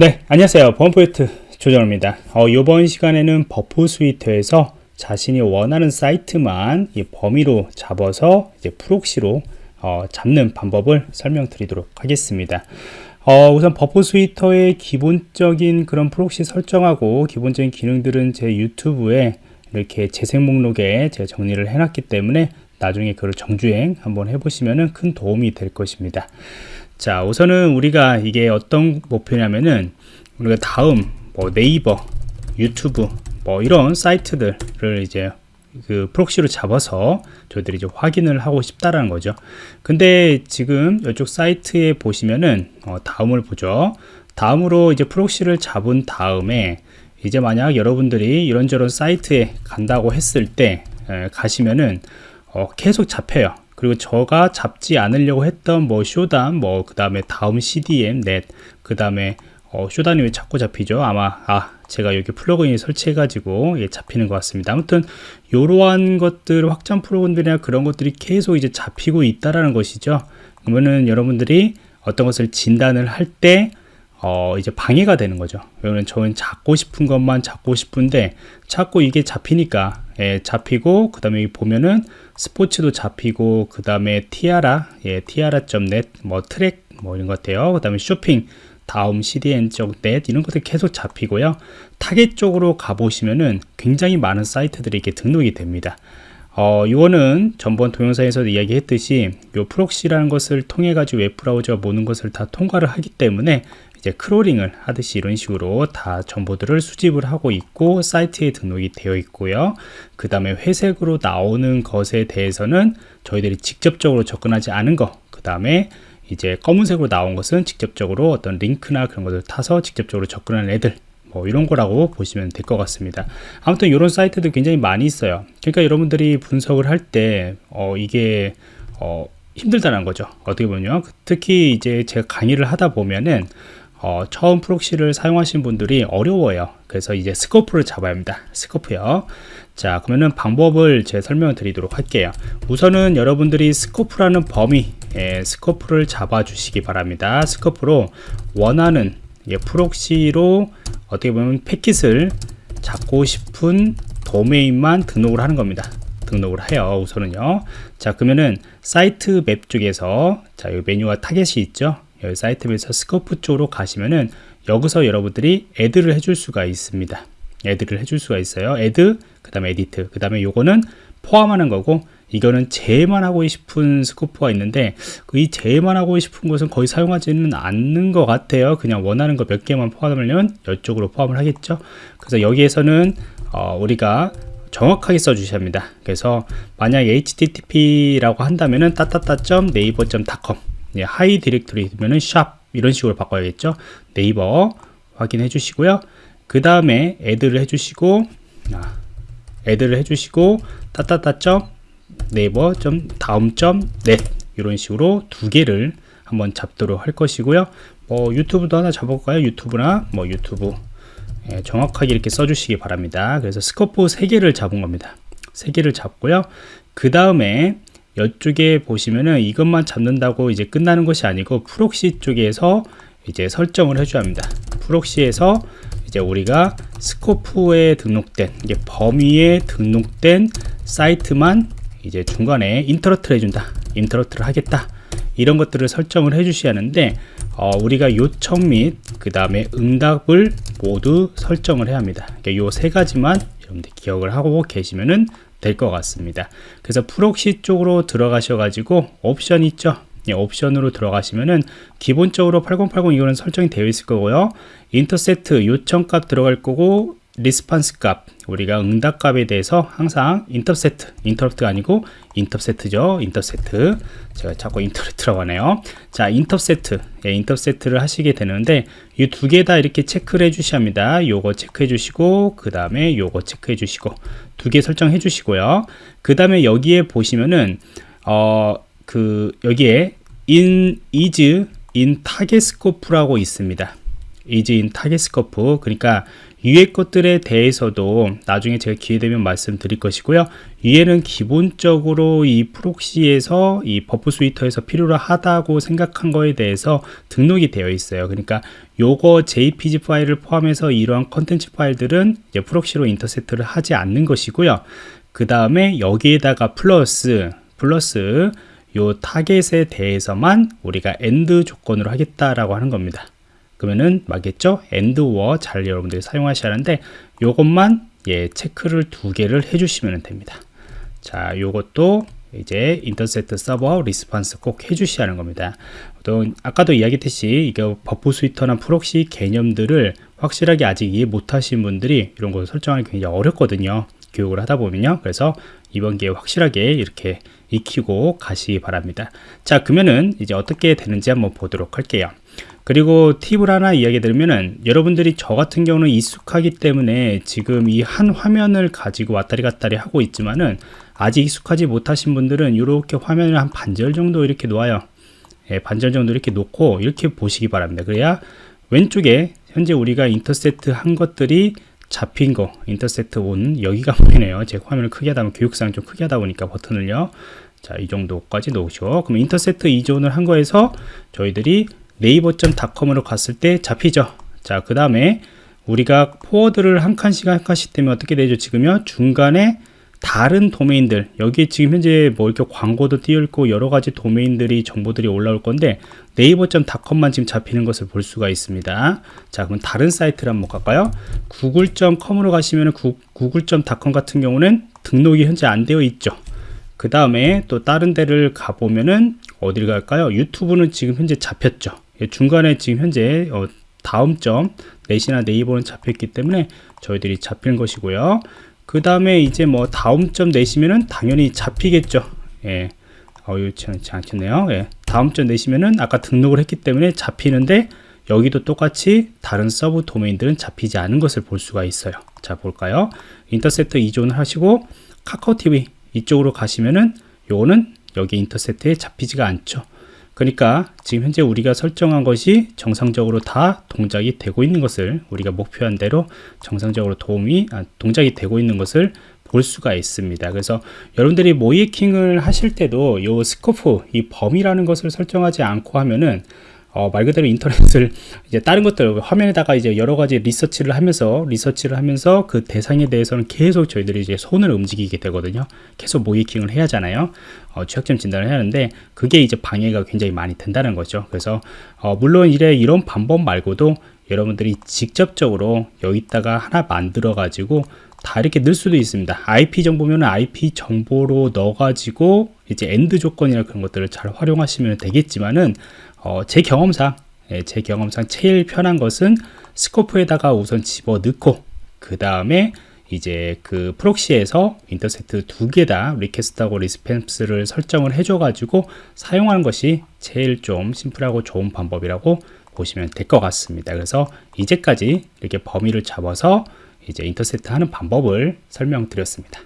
네 안녕하세요. 범포인트 조정원입니다. 어, 이번 시간에는 Burp Suite에서 자신이 원하는 사이트만 범위로 잡아서 이제 프록시로 어, 잡는 방법을 설명드리도록 하겠습니다. 어, 우선 Burp Suite의 기본적인 그런 프록시 설정하고 기본적인 기능들은 제 유튜브에 이렇게 재생 목록에 제가 정리를 해놨기 때문에 나중에 그걸 정주행 한번 해보시면 큰 도움이 될 것입니다 자 우선은 우리가 이게 어떤 목표냐면은 우리가 다음 뭐 네이버 유튜브 뭐 이런 사이트들을 이제 그 프록시로 잡아서 저희들이 이제 확인을 하고 싶다라는 거죠. 근데 지금 이쪽 사이트에 보시면은 어 다음을 보죠. 다음으로 이제 프록시를 잡은 다음에 이제 만약 여러분들이 이런저런 사이트에 간다고 했을 때 에, 가시면은 어 계속 잡혀요 그리고 저가 잡지 않으려고 했던 뭐 쇼담 뭐그 다음에 다음 CDM 넷그 다음에 어, 쇼단이 왜 자꾸 잡히죠. 아마 아 제가 여기 플러그인 설치해 가지고 예, 잡히는 것 같습니다. 아무튼 이러한 것들 확장 프로그램들이나 그런 것들이 계속 이제 잡히고 있다라는 것이죠. 그러면은 여러분들이 어떤 것을 진단을 할때 어, 이제 방해가 되는 거죠. 왜냐면 저는 잡고 싶은 것만 잡고 싶은데 자꾸 이게 잡히니까 예, 잡히고 그 다음에 보면은 스포츠도 잡히고 그 다음에 Tiara 예, Tiara.net 뭐 트랙 뭐 이런 것 같아요. 그 다음에 쇼핑 다음 cdn.net 이런 것들 계속 잡히고요. 타겟 쪽으로 가보시면은 굉장히 많은 사이트들이 이렇게 등록이 됩니다. 어, 이거는 전번 동영상에서도 이야기했듯이 요 프록시라는 것을 통해 가지고 웹브라우저가 모든 것을 다 통과를 하기 때문에 이제 크롤링을 하듯이 이런 식으로 다 정보들을 수집을 하고 있고 사이트에 등록이 되어 있고요. 그 다음에 회색으로 나오는 것에 대해서는 저희들이 직접적으로 접근하지 않은 거그 다음에 이제 검은색으로 나온 것은 직접적으로 어떤 링크나 그런 것을 타서 직접적으로 접근하는 애들 뭐 이런 거라고 보시면 될 것 같습니다. 아무튼 이런 사이트도 굉장히 많이 있어요. 그러니까 여러분들이 분석을 할 때 어, 이게 어, 힘들다는 거죠. 어떻게 보면요. 특히 이제 제가 강의를 하다 보면은 어, 처음 프록시를 사용하신 분들이 어려워요. 그래서 이제 scope를 잡아야 합니다. scope요. 자 그러면은 방법을 제가 설명을 드리도록 할게요. 우선은 여러분들이 scope라는 범위 예, scope를 잡아 주시기 바랍니다. scope로 원하는 예, 프록시로 어떻게 보면 패킷을 잡고 싶은 도메인만 등록을 하는 겁니다. 등록을 해요 우선은요. 자 그러면은 site map 쪽에서 자 이 메뉴와 타겟이 있죠 여기 사이트에서 scope 쪽으로 가시면은 여기서 여러분들이 add를 해줄 수가 있습니다. add를 해줄 수가 있어요. add 그 다음에 edit 그 다음에 요거는 포함하는 거고 이거는 제외만 하고 싶은 scope가 있는데 그 이 제외만 하고 싶은 것은 거의 사용하지는 않는 것 같아요. 그냥 원하는 거 몇 개만 포함하면 이쪽으로 포함을 하겠죠. 그래서 여기에서는 어, 우리가 정확하게 써주셔야 합니다. 그래서 만약 http라고 한다면은 따따따.naver.com 예, 하위 디렉토리 되면은 샵 이런 식으로 바꿔야겠죠? 네이버 확인해 주시고요. 그 다음에 add를 해주시고 아, add를 해주시고 따따따 네이버 다음 net 이런 식으로 두 개를 한번 잡도록 할 것이고요. 뭐 유튜브도 하나 잡아볼까요? 유튜브나 뭐 유튜브. 예, 정확하게 이렇게 써주시기 바랍니다. 그래서 scope 3개를 잡은 겁니다. 3개를 잡고요. 그 다음에 이쪽에 보시면은 이것만 잡는다고 이제 끝나는 것이 아니고 proxy 쪽에서 이제 설정을 해줘야 합니다. proxy에서 이제 우리가 scope에 등록된 이게 범위에 등록된 사이트만 이제 중간에 intercept를 해준다 intercept를 하겠다. 이런 것들을 설정을 해 주셔야 하는데 어, 우리가 요청 및 그 다음에 응답을 모두 설정을 해야 합니다. 그러니까 요 세 가지만 여러분들 기억을 하고 계시면은 될 것 같습니다. 그래서 proxy 쪽으로 들어가셔 가지고 옵션 있죠? 예, 옵션으로 들어가시면은 기본적으로 8080 이거는 설정이 되어 있을 거고요. intercept 요청값 들어갈 거고 response 값. 우리가 응답 값에 대해서 항상 intercept interrupt가 아니고 인터세트죠. 인터세트. 제가 자꾸 인터럽트라고 하네요. 자 인터세트. 예, 인터세트를 하시게 되는데 이 두 개 다 이렇게 체크를 해 주셔야 합니다. 요거 체크해 주시고 그 다음에 요거 체크해 주시고. 두 개 설정해 주시고요. 그 다음에 여기에 보시면은 어 그 여기에 in is in target scope라고 있습니다 target scope 그러니까 위에 것들에 대해서도 나중에 제가 기회 되면 말씀드릴 것이고요. 위에는 기본적으로 이 proxy에서 이 Burp Suite에서 필요로 하다고 생각한 거에 대해서 등록이 되어 있어요. 그러니까 요거 JPG 파일을 포함해서 이러한 컨텐츠 파일들은 이제 proxy로 intercept를 하지 않는 것이고요. 그 다음에 여기에다가 플러스 플러스 요 타겟에 대해서만 우리가 and 조건으로 하겠다라고 하는 겁니다. 그러면은 맞겠죠? and or 잘 여러분들이 사용하셔야 하는데 요것만 예, 체크를 두 개를 해주시면 됩니다. 자, 요것도 이제 intercept server response 꼭 해주셔야 하는 겁니다. 또 아까도 이야기했듯이 이게 Burp Suite나 proxy 개념들을 확실하게 아직 이해 못하신 분들이 이런 거 설정하기 굉장히 어렵거든요. 교육을 하다 보면요. 그래서 이번 기회에 확실하게 이렇게 익히고 가시기 바랍니다. 자, 그러면은 이제 어떻게 되는지 한번 보도록 할게요. 그리고 팁을 하나 이야기 드리면은 여러분들이 저 같은 경우는 익숙하기 때문에 지금 이 한 화면을 가지고 왔다리 갔다리 하고 있지만은 아직 익숙하지 못하신 분들은 이렇게 화면을 한 반절 정도 이렇게 놓아요. 예, 반절 정도 이렇게 놓고 이렇게 보시기 바랍니다. 그래야 왼쪽에 현재 우리가 intercept 한 것들이 잡힌 거 intercept on 여기가 보이네요 제 화면을 크게 하다 보면 교육상 좀 크게 하다 보니까 버튼을요 자 이 정도까지 놓으시고 그럼 intercept is on을 한 거에서 저희들이 네이버.com으로 갔을 때 잡히죠. 자 그 다음에 우리가 포워드를 한 칸씩 한 칸씩 되면 어떻게 되죠? 지금요? 중간에 다른 도메인들 여기에 지금 현재 뭐 이렇게 광고도 띄어 있고 여러 가지 도메인들이 정보들이 올라올 건데 네이버.com만 지금 잡히는 것을 볼 수가 있습니다. 자 그럼 다른 사이트를 한번 갈까요? 구글.com으로 가시면 구글.com 같은 경우는 등록이 현재 안 되어 있죠. 그 다음에 또 다른 데를 가보면은 어디를 갈까요? 유튜브는 지금 현재 잡혔죠. 예, 중간에 지금 현재 어, 다음 점 net이나 네이버는 잡혔기 때문에 저희들이 잡힌 것이고요. 그 다음에 이제 뭐 다음 점 net이면은 당연히 잡히겠죠. 예. 어유 지 않겠네요. 예. 다음 점 net이면은 아까 등록을 했기 때문에 잡히는데 여기도 똑같이 다른 sub domain들은 잡히지 않은 것을 볼 수가 있어요. 자 볼까요? 인터셉터 이존을 하시고 카카오TV 이쪽으로 가시면은 요거는 여기 인터셉트에 잡히지가 않죠 그러니까 지금 현재 우리가 설정한 것이 정상적으로 다 동작이 되고 있는 것을 우리가 목표한 대로 정상적으로 도움이 아, 동작이 되고 있는 것을 볼 수가 있습니다. 그래서 여러분들이 모이킹을 하실 때도 이 스코프, 이 범위라는 것을 설정하지 않고 하면은 어, 말 그대로 인터넷을 이제 다른 것들 화면에다가 이제 여러 가지 리서치를 하면서 리서치를 하면서 그 대상에 대해서는 계속 저희들이 이제 손을 움직이게 되거든요. 계속 모의해킹을 해야 하잖아요. 어, 취약점 진단을 해야 하는데 그게 이제 방해가 굉장히 많이 된다는 거죠. 그래서 어, 물론 이래 이런 방법 말고도 여러분들이 직접적으로 여기다가 하나 만들어 가지고 다 이렇게 넣을 수도 있습니다. IP 정보면 IP 정보로 넣어가지고 이제 and 조건이나 그런 것들을 잘 활용하시면 되겠지만은 어, 제 경험상 예, 제 경험상 제일 편한 것은 scope에다가 우선 집어 넣고 그 다음에 이제 그 proxy에서 intercept 두 개 다 request하고 response를 설정을 해줘 가지고 사용하는 것이 제일 좀 심플하고 좋은 방법이라고 보시면 될 것 같습니다 그래서 이제까지 이렇게 범위를 잡아서 이제 intercept 하는 방법을 설명드렸습니다